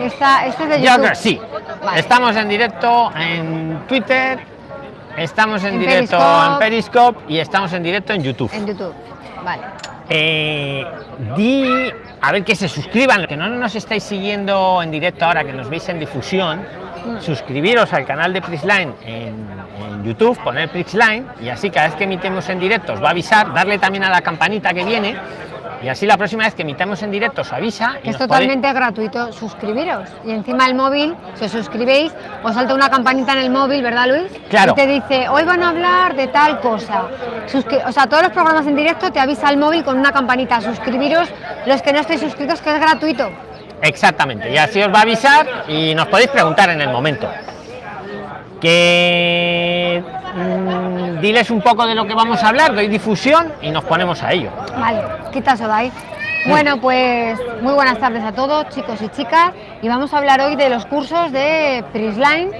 Esta, este es de Yo YouTube. creo, sí. Vale. Estamos en directo en Twitter, estamos en, En directo Periscope. en Periscope y estamos en directo en YouTube. En YouTube. Vale. Eh, di a ver que se suscriban, que no nos estáis siguiendo en directo ahora, que nos veis en difusión. Mm. Suscribiros al canal de Prisline en, en YouTube, poner Prisline y así cada vez que emitemos en directo os va a avisar, darle también a la campanita que viene y así la próxima vez que emitamos en directo os avisa. y es totalmente gratuito suscribiros. Y encima el móvil, si os suscribéis, os salta una campanita en el móvil, ¿verdad Luis? Claro. Y te dice, hoy van a hablar de tal cosa. Suscri- o sea, todos los programas en directo te avisa el móvil con una campanita. Suscribiros los que no estéis suscritos, que es gratuito. Exactamente, y así os va a avisar y nos podéis preguntar en el momento. Que mm, diles un poco de lo que vamos a hablar, doy difusión y nos ponemos a ello. Vale, quita eso de ahí. Bueno, pues muy buenas tardes a todos, chicos y chicas. Y vamos a hablar hoy de los cursos de Prisline.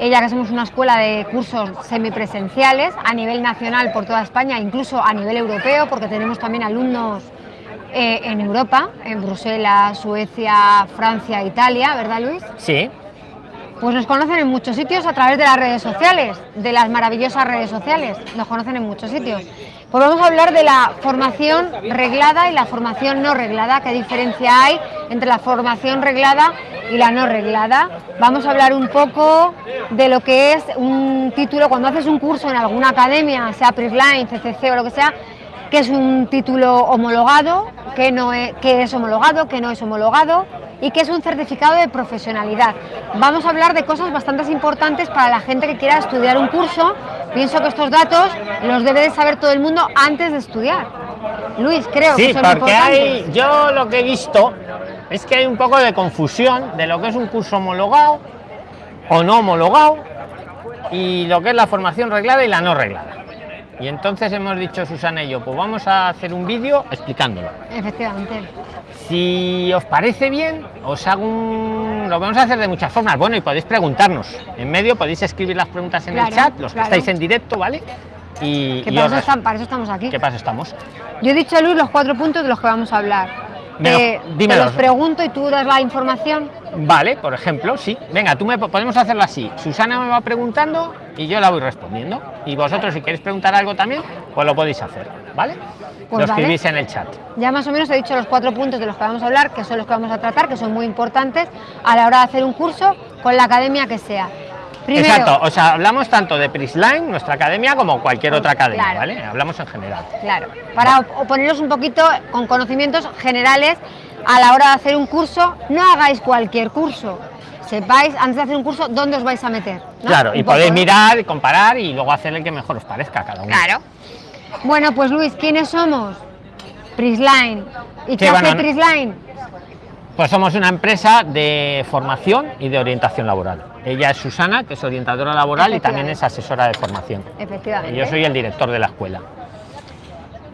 Ella que somos una escuela de cursos semipresenciales a nivel nacional por toda España, incluso a nivel europeo, porque tenemos también alumnos eh, en Europa, en Bruselas, Suecia, Francia, Italia, ¿verdad Luis? Sí, Pues nos conocen en muchos sitios a través de las redes sociales, de las maravillosas redes sociales. Nos conocen en muchos sitios. Pues vamos a hablar de la formación reglada y la formación no reglada. ¿Qué diferencia hay entre la formación reglada y la no reglada? Vamos a hablar un poco de lo que es un título, cuando haces un curso en alguna academia, sea Prisline, CCC o lo que sea, que es un título homologado, que no es, que es homologado, que no es homologado y que es un certificado de profesionalidad. Vamos a hablar de cosas bastante importantes para la gente que quiera estudiar un curso. Pienso que estos datos los debe de saber todo el mundo antes de estudiar. Luis, creo sí, que son porque hay, yo lo que he visto es que hay un poco de confusión de lo que es un curso homologado o no homologado y lo que es la formación reglada y la no reglada. Y entonces hemos dicho Susana y yo, pues vamos a hacer un vídeo explicándolo. Efectivamente. Si os parece bien, os hago un... Lo vamos a hacer de muchas formas. Bueno, y podéis preguntarnos. En medio podéis escribir las preguntas en el chat, los que estáis en directo, ¿vale? Y, Que y os están- para eso estamos aquí. ¿Qué pasa estamos? Yo he dicho a Luis los cuatro puntos de los que vamos a hablar. Te dímelos. los pregunto y tú das la información. Vale, por ejemplo, sí. Venga, tú me podemos hacerlo así. Susana me va preguntando y yo la voy respondiendo. Y vosotros, si queréis preguntar algo también, pues lo podéis hacer, ¿vale? Pues lo vale. escribís en el chat. Ya más o menos he dicho los cuatro puntos de los que vamos a hablar, que son los que vamos a tratar, que son muy importantes a la hora de hacer un curso con la academia que sea. Primero, Exacto, o sea, hablamos tanto de Prisline, nuestra academia, como cualquier otra academia, Claro. ¿vale? Hablamos en general. claro, para o- poneros un poquito con conocimientos generales a la hora de hacer un curso, no hagáis cualquier curso. Sepáis antes de hacer un curso dónde os vais a meter. ¿no? Claro, Un y poco, podéis ¿no? mirar, comparar y luego hacer el que mejor os parezca a cada uno. Claro. Bueno, pues Luis, ¿quiénes somos? Prisline. ¿Y qué Sí, hace bueno, no- Prisline? Pues somos una empresa de formación y de orientación laboral. Ella es Susana, que es orientadora laboral y también es asesora de formación. Efectivamente. Yo soy el director de la escuela.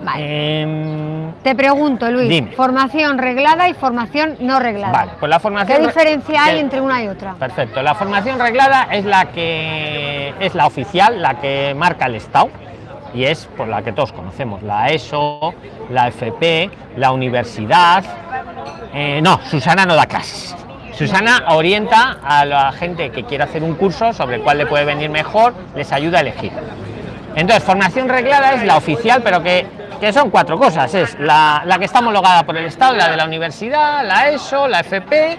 Vale. Em, Te pregunto, Luis, Dime. formación reglada y formación no reglada. vale, pues la formación... ¿Qué re- diferencia hay entre una y otra? Perfecto. La formación reglada es la que es la oficial, la que marca el Estado y es por la que todos conocemos, la ESO, la FP, la universidad. Eh, no, Susana no da clases. Susana orienta a la gente que quiere hacer un curso sobre cuál le puede venir mejor, les ayuda a elegir. Entonces, formación reglada es la oficial, pero que, que son cuatro cosas. Es la, la que está homologada por el Estado, la de la universidad, la ESO, la FP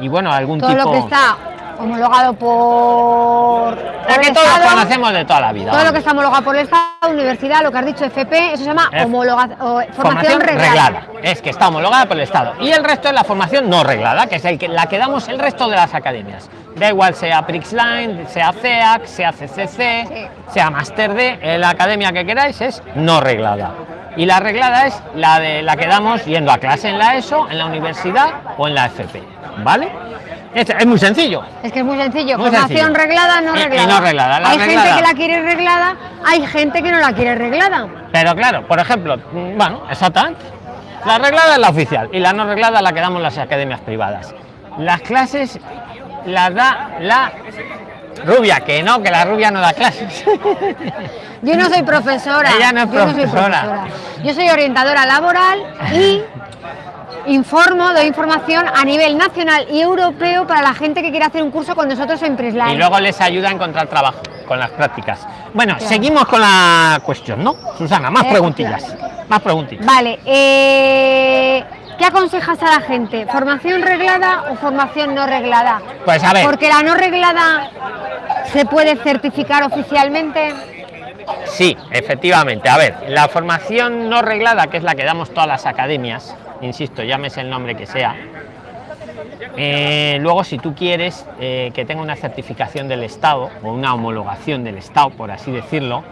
y bueno, algún Todo tipo... lo que está homologado por, por que todos Estado, conocemos de toda la vida. todo lo que está homologado por el Estado, universidad, lo que has dicho FP, eso se llama homologa- o- formación, reglada. Es que está homologada por el Estado. Y el resto es la formación no reglada, que es el que, la que damos el resto de las academias. Da igual sea Prixline, sea CEAC, sea CCC, Sí. sea Master D, eh, la academia que queráis es no reglada. Y la reglada es la de la que damos yendo a clase en la ESO, en la universidad o en la FP. ¿Vale? Es, es muy sencillo. Es que es muy sencillo, Muy formación sencillo. reglada, no Y- y reglada. no reglada. La hay reglada- gente que la quiere reglada, hay gente que no la quiere reglada. Pero claro, por ejemplo, bueno, exactamente. La reglada es la oficial y la no reglada la que damos las academias privadas. Las clases las da la rubia, que no, que la rubia no da clases. Yo no soy profesora. Ella no es yo soy profesora. profesora. Yo soy orientadora laboral y informo, doy información a nivel nacional y europeo para la gente que quiere hacer un curso con nosotros en Prisline. Y luego les ayuda a encontrar trabajo con las prácticas. Bueno, seguimos con la cuestión, ¿no? Susana, más Eh, preguntillas. Más preguntillas. Vale, eh, ¿qué aconsejas a la gente? ¿Formación reglada o formación no reglada? Pues a ver. Porque la no reglada se puede certificar oficialmente. Sí, efectivamente. A ver, la formación no reglada, que es la que damos todas las academias, insisto, llámese el nombre que sea. eh, luego, si tú quieres eh, que tenga una certificación del Estado o una homologación del Estado, por así decirlo,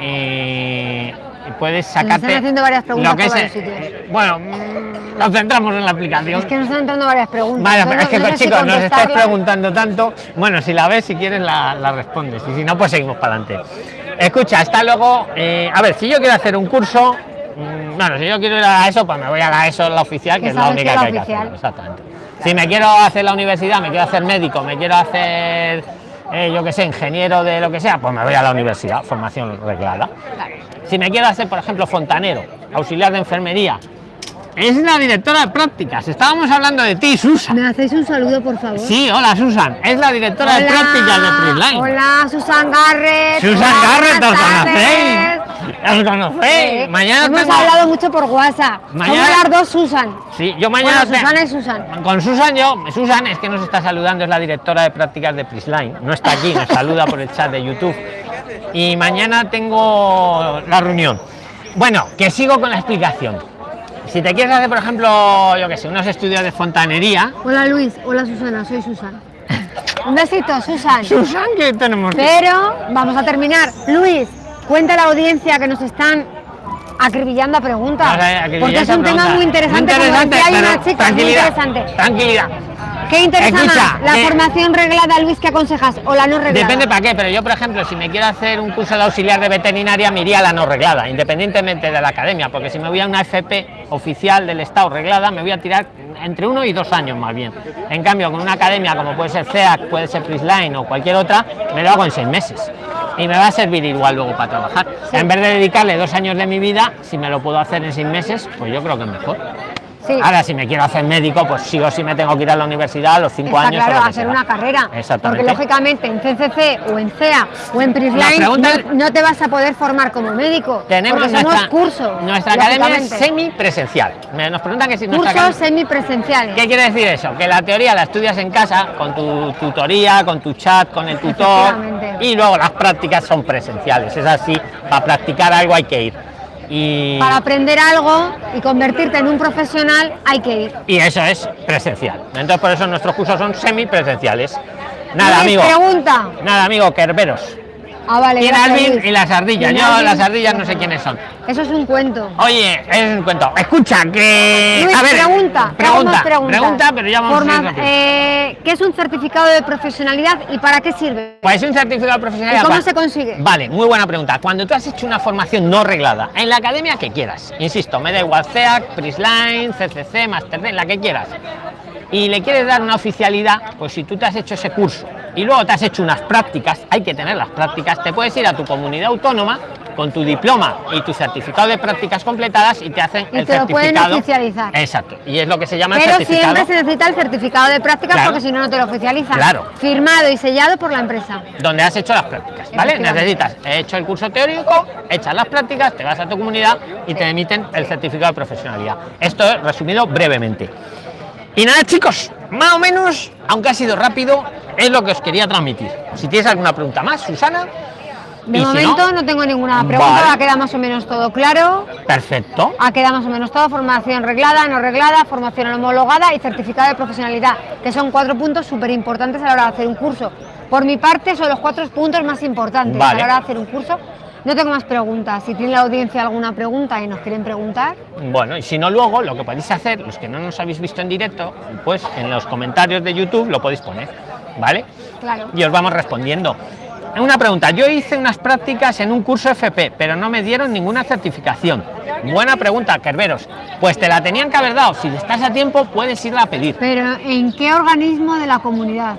eh, puedes sacarte. están haciendo varias preguntas lo que por es, varios sitios. Bueno, mm, nos centramos en la aplicación. Es que nos están entrando varias preguntas. Vale, No- pero es que no si chicos, nos estáis preguntando tanto. Bueno, si la ves, si quieres, la, la respondes. Y si no, pues seguimos para adelante. Escucha, está luego. eh, a ver, si yo quiero hacer un curso. Bueno, si yo quiero ir a la ESO, pues me voy a la ESO, la oficial, que es la única que hay que hacer. Exactamente. Si me quiero hacer la universidad, me quiero hacer médico, me quiero hacer. eh, yo que sé, ingeniero de lo que sea, pues me voy a la universidad, formación reglada. Si me quiero hacer, por ejemplo, fontanero, auxiliar de enfermería, es la directora de prácticas. Estábamos hablando de ti, Susan. ¿Me hacéis un saludo, por favor? Sí, hola Susan, es la directora de prácticas de Freeline. Hola, Susan Garrett. Susan Hola, Garrett, ¿os conocéis? ¿Os conocéis? Sí, Mañana Hemos tengo- hablado mucho por WhatsApp. Mañana- Somos las dos Susan. Sí, yo mañana. Bueno, Susana y Susan. Con Susan yo, Susan es que nos está saludando, es la directora de prácticas de Prisline. No está aquí, nos saluda por el chat de YouTube. Y mañana tengo la reunión. Bueno, que sigo con la explicación. Si te quieres hacer, por ejemplo, yo que sé, unos estudios de fontanería. Hola Luis, hola Susana, soy Susan. Un besito, Susan. Susan, que tenemos. Pero vamos a terminar. Luis, cuenta la audiencia que nos están acribillando a preguntas. Porque es un tema muy interesante. como decía, hay una chica muy interesante. Tranquilidad. ¿Qué interesa Escucha, más? ¿La eh, formación reglada, Luis, que aconsejas? ¿O la no reglada? Depende para qué, pero yo, por ejemplo, si me quiero hacer un curso de auxiliar de veterinaria, me iría a la no reglada, independientemente de la academia, porque si me voy a una FP oficial del Estado reglada, me voy a tirar entre uno y dos años más bien. En cambio, con una academia como puede ser CEAC, puede ser Prisline o cualquier otra, me lo hago en seis meses. Y me va a servir igual luego para trabajar. En vez de dedicarle dos años de mi vida, si me lo puedo hacer en seis meses, pues yo creo que es mejor. Sí. Ahora, si me quiero hacer médico, pues sí o sí me tengo que ir a la universidad a los cinco Está años. claro, que hacer sea. una carrera. Exactamente. Porque lógicamente en CCC o en CEA o en Prisline no, no te vas a poder formar como médico. Tenemos nuestra, cursos. nuestra academia es semipresencial. Nos preguntan que si Cursos academia- semipresenciales. ¿Qué quiere decir eso? Que la teoría la estudias en casa con tu tutoría, con tu chat, con el tutor y luego las prácticas son presenciales. Es así, para practicar algo hay que ir. Y, Para aprender algo y convertirte en un profesional hay que ir. y eso es presencial. Entonces por eso nuestros cursos son semipresenciales. Nada, amigo. pregunta. Nada, amigo, Kerberos. Ah, vale. Gracias, Alvin y las ardillas. Yo Alvin. las ardillas no sé quiénes son. Eso es un cuento. Oye, es un cuento. Escucha, que. Luis, a ver, pregunta. Pregunta, pregunta, pero ya vamos a Forma- rápido. eh, ¿Qué es un certificado de profesionalidad y para qué sirve? Pues un certificado profesional. ¿Y cómo se consigue? Vale, muy buena pregunta. Cuando tú has hecho una formación no reglada, en la academia que quieras, insisto, me da igual CEAC, Prisline, CCC, Master, la que quieras, y le quieres dar una oficialidad, pues si tú te has hecho ese curso y luego te has hecho unas prácticas, hay que tener las prácticas, te puedes ir a tu comunidad autónoma con tu diploma y tu certificado de prácticas completadas y te hacen Y el te lo certificado. oficializar. Exacto, y es lo que se llama el Pero certificado. siempre se necesita el certificado de prácticas Claro. porque si no, no te lo oficializan. Claro. Firmado y sellado por la empresa. donde has hecho las prácticas, ¿vale? Necesitas, he hecho el curso teórico, echas las prácticas, te vas a tu comunidad y te emiten el certificado de profesionalidad. Esto es resumido brevemente. Y nada, chicos, más o menos, aunque ha sido rápido, es lo que os quería transmitir. Si tienes alguna pregunta más, Susana. De y si momento no, tengo ninguna pregunta, Vale. ha quedado más o menos todo claro. Perfecto. Ha quedado más o menos todo, formación reglada, no reglada, formación homologada y certificado de profesionalidad, que son cuatro puntos súper importantes a la hora de hacer un curso. Por mi parte son los cuatro puntos más importantes Vale. a la hora de hacer un curso. No tengo más preguntas. Si tiene la audiencia alguna pregunta y nos quieren preguntar, Bueno, y si no luego, lo que podéis hacer, los que no nos habéis visto en directo, pues en los comentarios de YouTube lo podéis poner, ¿vale? claro. y os vamos respondiendo. Una pregunta, yo hice unas prácticas en un curso FP, pero no me dieron ninguna certificación. Buena pregunta, Kerberos. Pues te la tenían que haber dado. Si estás a tiempo, puedes irla a pedir. Pero ¿en qué organismo de la comunidad?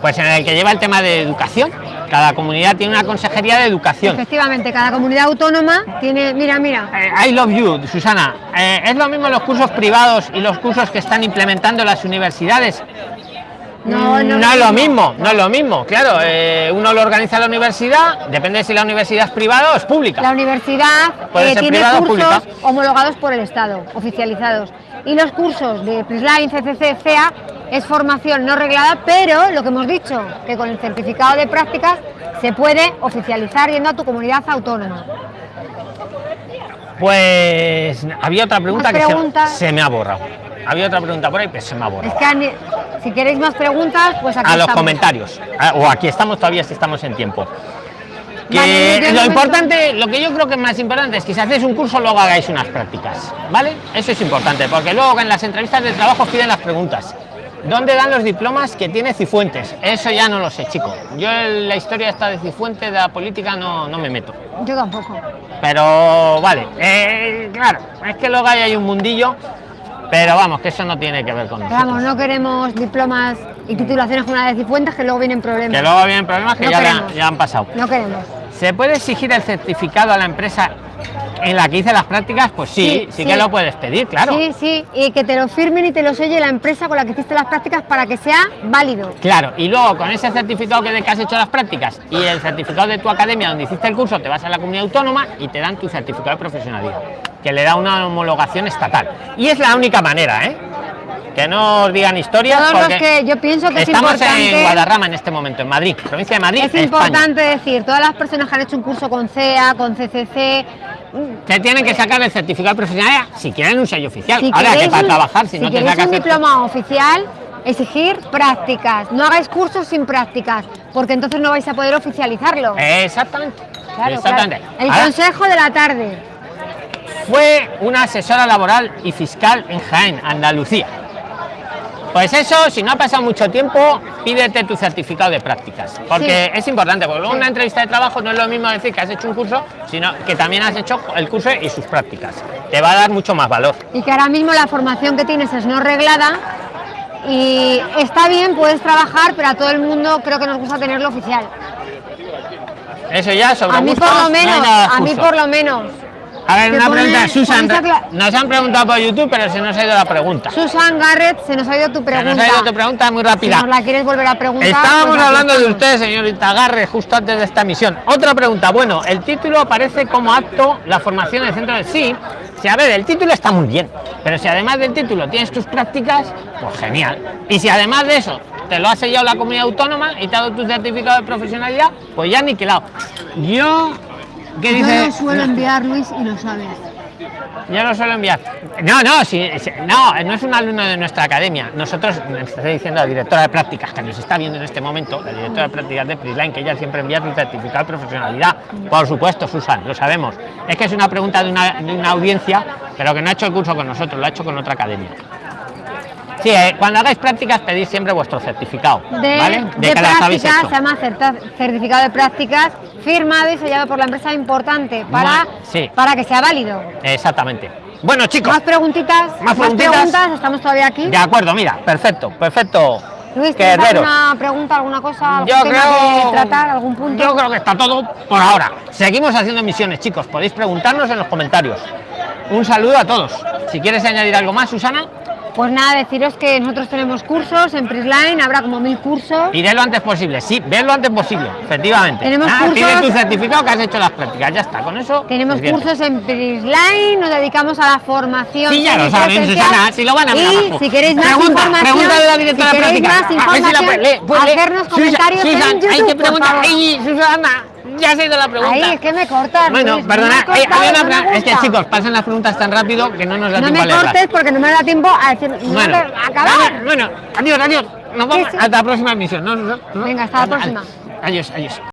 Pues en el que lleva el tema de educación. Cada comunidad tiene una consejería de educación. Efectivamente, cada comunidad autónoma tiene, mira, mira. Eh, I love you, Susana. Eh, ¿Es lo mismo los cursos privados y los cursos que están implementando las universidades? No, no, es lo mismo, no es lo mismo. Claro, eh, uno lo organiza la universidad, depende si la universidad es privada o es pública. La universidad Puede eh, ser tiene o cursos pública. homologados por el Estado, oficializados. Y los cursos de PRISLINE, CCC, CEA es formación no reglada, pero lo que hemos dicho, que con el certificado de prácticas se puede oficializar yendo a tu comunidad autónoma. Pues había otra pregunta que se, se me ha borrado. Había otra pregunta por ahí, pero se me ha Es borrado. que ani- si queréis más preguntas, pues aquí A los comentarios. O aquí estamos todavía si estamos en tiempo. Que Vale, lo importante, lo que yo creo que es más importante es que si hacéis un curso luego hagáis unas prácticas, ¿vale? Eso es importante, porque luego en las entrevistas de trabajo piden las preguntas. ¿Dónde dan los diplomas que tiene Cifuentes? Eso ya no lo sé, chico. Yo en la historia esta de Cifuentes, de la política, no, no me meto. Yo tampoco. Pero vale, eh, claro, es que luego hay un mundillo, pero vamos, que eso no tiene que ver con nosotros. vamos, no queremos diplomas y titulaciones generales y fuentes que luego vienen problemas. Que luego vienen problemas que No ya, le han- queremos. ya han pasado. No queremos. ¿Se puede exigir el certificado a la empresa en la que hice las prácticas? Pues sí, sí, Sí, que lo puedes pedir, claro. Sí, sí, y que te lo firmen y te lo selle la empresa con la que hiciste las prácticas para que sea válido. Claro, y luego con ese certificado que de que has hecho las prácticas y el certificado de tu academia donde hiciste el curso, te vas a la comunidad autónoma y te dan tu certificado de profesionalidad, que le da una homologación estatal. Y es la única manera, ¿eh? Que no os digan historias. Todos los que yo pienso que es estamos importante. en Guadarrama en este momento, en Madrid, provincia de Madrid. Es España. importante decir, todas las personas que han hecho un curso con CEA, con CCC, Que tienen que sacar el certificado de profesionalidad si quieren un sello oficial. si Ahora que para trabajar, si, si no te sacas un diploma oficial, exigir prácticas. No hagáis cursos sin prácticas, porque entonces no vais a poder oficializarlo. Exactamente. Claro, Exactamente. claro. El Ahora, consejo de la tarde. fue una asesora laboral y fiscal en Jaén, Andalucía. Pues eso, si no ha pasado mucho tiempo, pídete tu certificado de prácticas. Porque es importante, porque luego Sí. una entrevista de trabajo no es lo mismo decir que has hecho un curso, sino que también has hecho el curso y sus prácticas. Te va a dar mucho más valor. Y que ahora mismo la formación que tienes es no reglada. Y está bien, puedes trabajar, pero a todo el mundo creo que nos gusta tenerlo oficial. Eso ya sobre A mí por lo menos, a mí por lo menos. A ver, una pregunta, Susan. Nos han preguntado por YouTube, pero se nos ha ido la pregunta. Se Susan Garrett, se nos ha ido tu pregunta. nos ha ido tu pregunta muy Si rápida. nos la quieres volver a preguntar. Estábamos pues aquí hablando de usted, señorita Garre, justo antes de esta misión. Otra pregunta. Bueno, el título aparece como acto la formación en el centro de sí. Si a ver, el título está muy bien, pero si además del título tienes tus prácticas, pues genial. Y si además de eso te lo ha sellado la comunidad autónoma y te ha dado tu certificado de profesionalidad, pues ya niquelado. Yo, ¿qué dice? Yo lo suelo enviar, Luis, y lo sabes. Yo lo suelo enviar. No, no, sí, no, no es un alumno de nuestra academia. Nosotros, me está diciendo la directora de prácticas que nos está viendo en este momento, la directora de prácticas de Prisline, que ella siempre envía su certificado de profesionalidad. Por supuesto, Susan, lo sabemos. Es que es una pregunta de una, de una audiencia, pero que no ha hecho el curso con nosotros, lo ha hecho con otra academia. Sí, eh, cuando hagáis prácticas pedid siempre vuestro certificado, De, ¿vale? de habéis prácticas, se llama certificado de prácticas, firmado y sellado por la empresa importante para, sí. para que sea válido. Exactamente. Bueno, chicos, Más preguntitas, Más preguntitas. preguntas, estamos todavía aquí. de acuerdo, mira, perfecto, perfecto. Luis, ¿tienes alguna pregunta, alguna cosa, algún Yo tema creo, que tratar, algún punto? yo creo que está todo por ahora. Seguimos haciendo misiones, chicos. Podéis preguntarnos en los comentarios. Un saludo a todos. Si quieres añadir algo más, Susana, Pues nada, deciros que nosotros tenemos cursos en Prisline, habrá como mil cursos. iré lo antes posible. Sí, ve lo antes posible, efectivamente. Tenemos Ah, cursos- tu certificado que has hecho las prácticas. Ya está, con eso. Tenemos es cursos en Prisline, nos dedicamos a la formación. Sí, ya lo saben. Susana, si lo van a ver Y abajo. si queréis más Pregunta, información, pregunta de la directora si de queréis prácticas. más A ver si la información, puede- puede- hacernos Susan, comentarios Susan, en YouTube, Hay que preguntar. Susana, ya se ha ido la pregunta. Ay, es que me cortas. Bueno, Luis, perdona, no me una no me es que chicos, pasan las preguntas tan rápido que no nos da No tiempo a me leerlas. cortes porque no me da tiempo a decir. no Bueno, me- acabar. Bueno, adiós, adiós. Nos vamos Sí, sí. hasta la próxima emisión. ¿no? ¿No? ¿No? Venga, hasta la próxima. Adiós, adiós.